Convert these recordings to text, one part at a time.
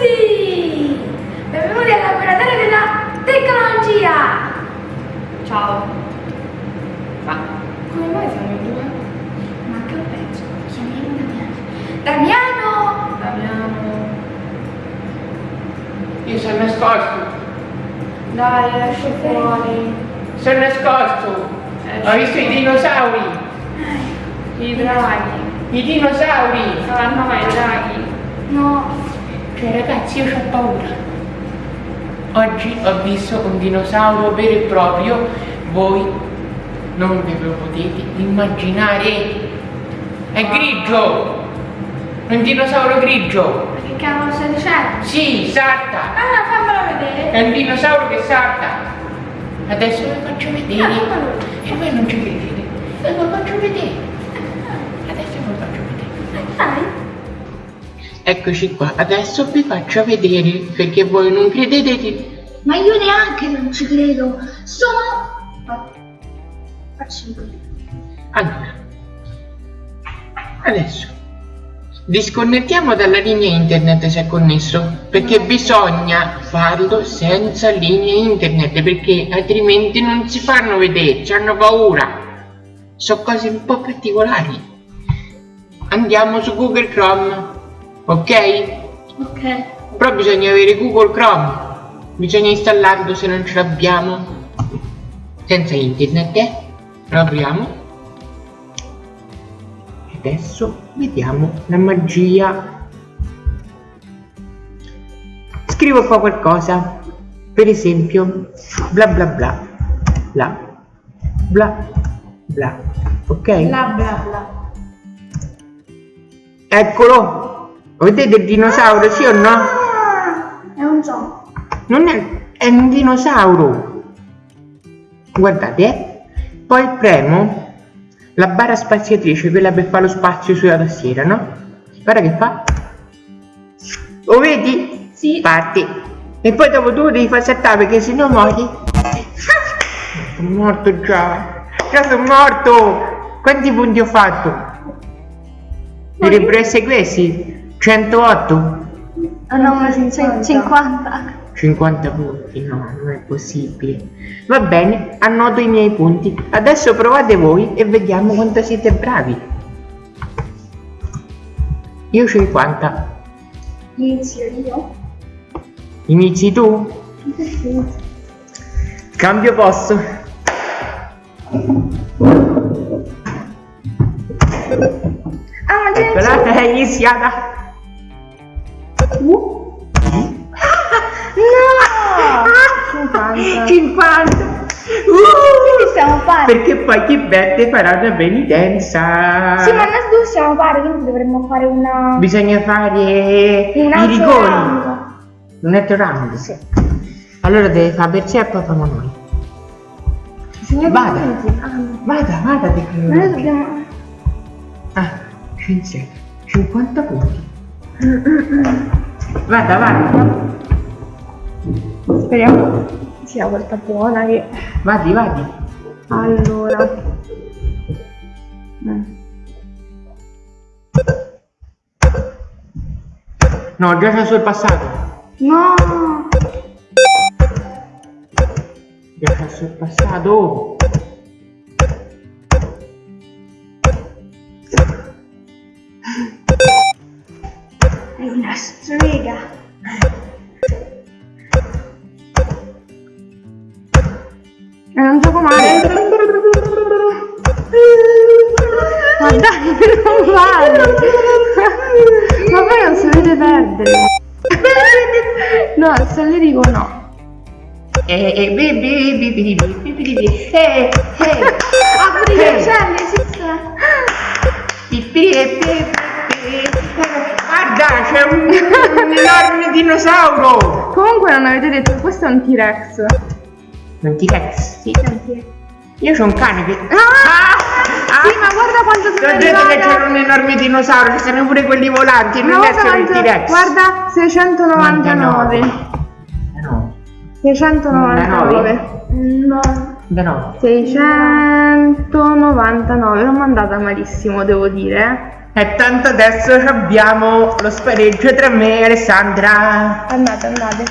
tutti! Benvenuti al laboratorio della tecnologia! Ciao! Ma come mai siamo in due? Ma che peggio, chiamiamo Damiano! Damiano! Damiano! Io sono nascosto, Dai, esci fuori! sono nascosto. Ho visto i dinosauri, I draghi! i dinosauri. Ah no, i draghi! No! Cioè ragazzi, io ho paura. Oggi ho visto un dinosauro vero e proprio, voi non ve lo potete immaginare. È grigio, un dinosauro grigio. Ma che cavolo stai dicendo? Sì, salta. Ah, fammelo vedere! È un dinosauro che salta. Adesso ve lo faccio Ah, vedere. E voi non ci credete. Ve lo faccio vedere. Eccoci qua, adesso vi faccio vedere perché voi non credete. Ma io neanche non ci credo! Sono... Faccio Allora, adesso disconnettiamo dalla linea internet se è connesso perché bisogna farlo senza linea internet perché altrimenti non si fanno vedere, ci hanno paura. Sono cose un po' particolari. Andiamo su Google Chrome, ok? Ok. Però bisogna avere Google Chrome, bisogna installarlo se non ce l'abbiamo. Senza internet, eh? Lo apriamo. E Adesso vediamo la magia. Scrivo qua qualcosa. Per esempio, bla bla bla. Bla bla bla. Ok? Bla bla bla. Eccolo! Vedete il dinosauro, sì o no? È un gioco. Non è, è un dinosauro. Guardate, eh. Poi premo la barra spaziatrice, quella per fare lo spazio sulla tastiera, no? Guarda che fa. Lo vedi? Sì. Parti. E poi dopo tu devi far saltare perché sennò muori. Sono morto già. Già sono morto. Quanti punti ho fatto? Dovrebbero essere questi. 108. Ah no, ma 50. 50. 50 punti, no, non è possibile. Va bene, annoto i miei punti. Adesso provate voi e vediamo quanto siete bravi. Io 50. Inizio io. Inizi tu? Cambio posto. Ah, ma Eccola, è iniziata. Uh. No! 50. 50. Che Uh! stiamo a fare? Perché poi chi perde farà una penitenza. Sì, ma noi due stiamo a fare, quindi dovremmo fare una... Bisogna fare Un i rigori. round. Un altro round? Sì. Allora deve fare per sé e poi famo noi. Bisogna Vada. Ah. Vada, vada Ma noi dobbiamo... Ah, 5, 50 punti. Vada, vada. Speriamo sia volta buona che... Vadi, vadi. Allora... Mm. No, già c'è sul passato. No! Già c'è sul passato. Sega. È eh, un gioco male. Ma dai, non vale. Ma voi non sapete perdere. No, se le dico no. Eh, eh, baby, baby, baby, baby, eh, eh. Ah, pure gli uccelli esistono. Pipi, pipi. Guarda, c'è un, un enorme dinosauro. Comunque non avete detto, questo è un T-Rex. Un T-Rex. Sì, è un T-Rex. Io c'ho un cane che... Ah! Sì, ma guarda quanto Ti ho sono detto che c'era un enorme dinosauro, ci sono pure quelli volanti, non No, è solo il T-Rex. guarda, 699. Eh no, 699. No. no. 699. L'ho mandata malissimo, devo dire. E tanto adesso abbiamo lo spareggio tra me e Alessandra. Andate, andate.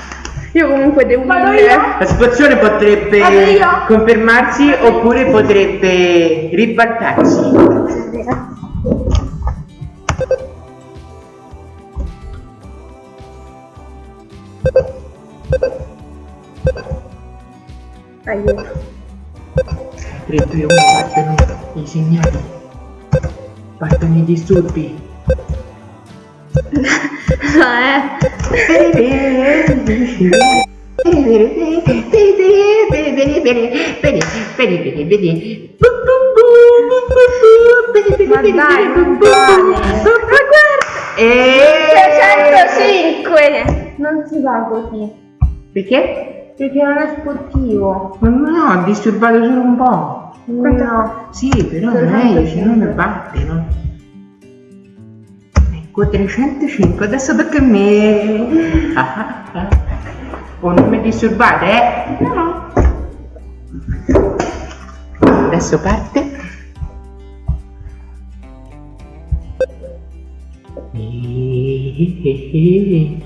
Io comunque devo Vado dire- io. La situazione potrebbe Vado io. confermarsi oppure potrebbe ribaltarsi. Aiuto. Dritto io partono i segnali. Partono i disturbi. eh. Ma dai, non E... 305! Non si va così. Perché? Perché non è sportivo. Ma no, ho disturbato solo un po'. No. Sì, però è meglio, se no mi batte, no? Ecco, 305, adesso tocca a me. Ah, ah, ah. Oh, non mi disturbate, eh? No. Adesso parte.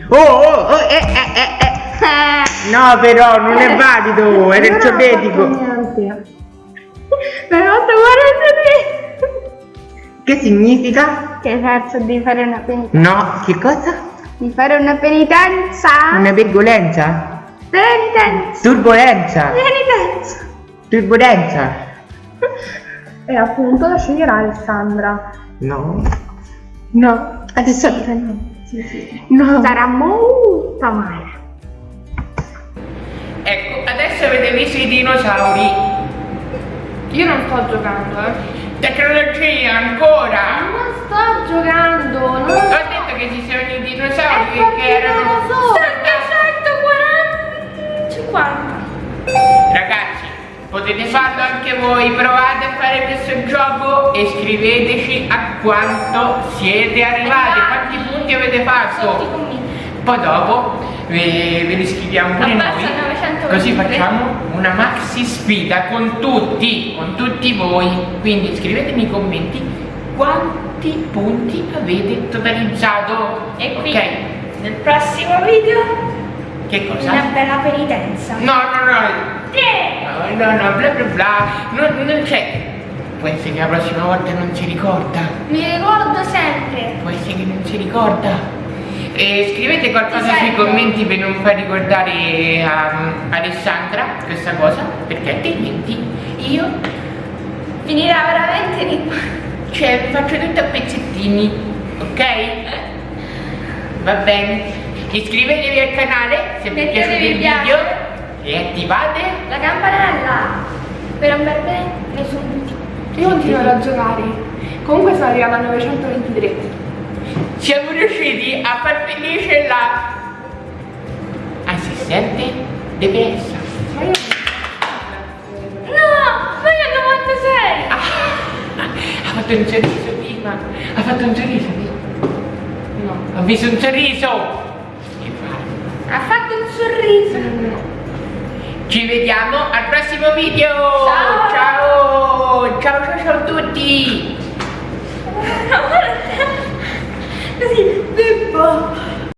Oh, oh, oh, eh, eh, eh, eh. No, però non è valido, era il ciobetico. Niente. Hai fatto 43! Che significa? Che hai perso di fare una penitenza. No, che cosa? Di fare una penitenza? Una virgolenza? Penitenza! Turbolenza? Penitenza! Turbolenza? E appunto la sceglierà Alessandra. No. No. Adesso. Sì, sì. No. Sarà molto male. Ecco, adesso avete visto i dinosauri. Io non sto giocando, eh. Tecnologia ancora. Non sto giocando, non Ho detto che ci sono i dinosauri che, che erano. 740 Ragazzi, potete farlo anche voi, provate a fare questo gioco e scriveteci a quanto siete arrivati, quanti punti avete fatto. Poi dopo ve, ve li scriviamo pure noi, 923. così facciamo una maxi sfida con tutti, con tutti voi. Quindi scrivete nei commenti quanti punti avete totalizzato. E qui Ok, nel prossimo video che cosa? una bella penitenza. No, no, no, Tre! No, no, no, bla bla bla, non, non c'è. Può essere che la prossima volta non si ricorda. Mi ricordo sempre. Può essere che non si ricorda. E scrivete qualcosa sui commenti per non far ricordare a Alessandra questa cosa, perché altrimenti io Finirà veramente di cioè, vi faccio tutto a pezzettini, ok? Va bene. Iscrivetevi al canale se vi è piaciuto il video e attivate la campanella per non perdere nessun video. Io continuerò a giocare. Comunque sono arrivata a 923. Felice la assistente DPS. Ma io No! Ma io 96! Ha fatto un sorriso prima. Ha fatto un sorriso. no. Ho visto un sorriso. Ha fatto un sorriso. Ci vediamo al prossimo video. Ciao. Ciao. Ciao ciao ciao a tutti. Così, Pippo!